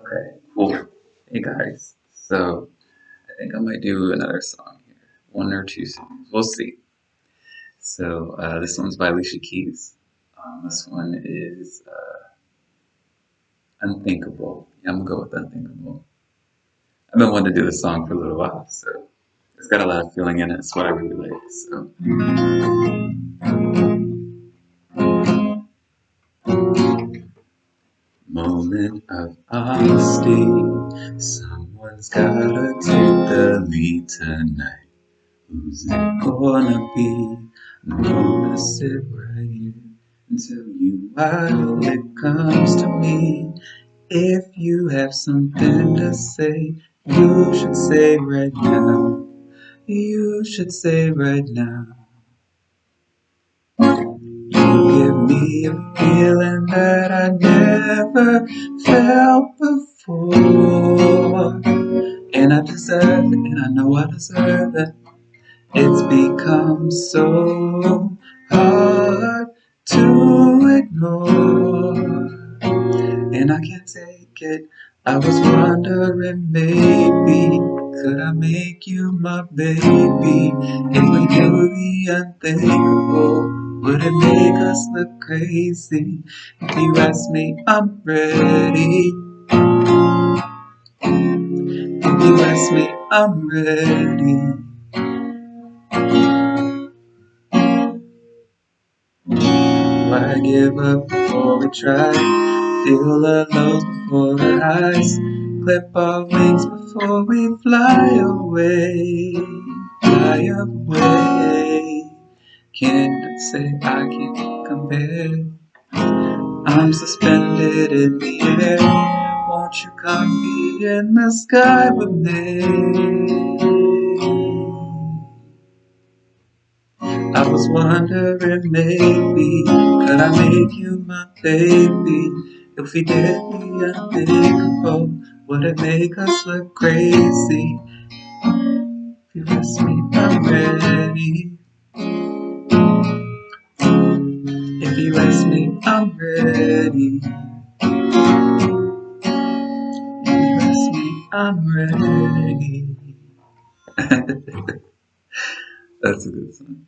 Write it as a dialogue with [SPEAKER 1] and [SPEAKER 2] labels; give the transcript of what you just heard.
[SPEAKER 1] Okay, cool. Hey guys, so I think I might do another song here. One or two songs. We'll see. So uh, this one's by Alicia Keys. Um, this one is uh, Unthinkable. Yeah, I'm gonna go with Unthinkable. I've been wanting to do this song for a little while, so it's got a lot of feeling in it. It's what I really like. So. Moment of honesty. Someone's gotta take the lead tonight. Who's it gonna be? I'm gonna sit right here until you why it comes to me. If you have something to say, you should say right now. You should say right now. Me a feeling that I never felt before. And I deserve it, and I know I deserve it. It's become so hard to ignore. And I can't take it. I was wondering maybe could I make you my baby? If we do the unthinkable, would it make us look crazy? If you ask me, I'm ready. If you ask me, I'm ready. Why give up before we try? Feel the lows before the highs. Clip our wings before we fly away. Fly away. Can't say I can't compare. I'm suspended in the air. Won't you come be in the sky with me? I was wondering maybe could I make you my baby? If we did the unthinkable, would it make us look crazy? If you ask me, I'm ready. If you ask me, I'm ready. If you ask me, I'm ready. That's a good song.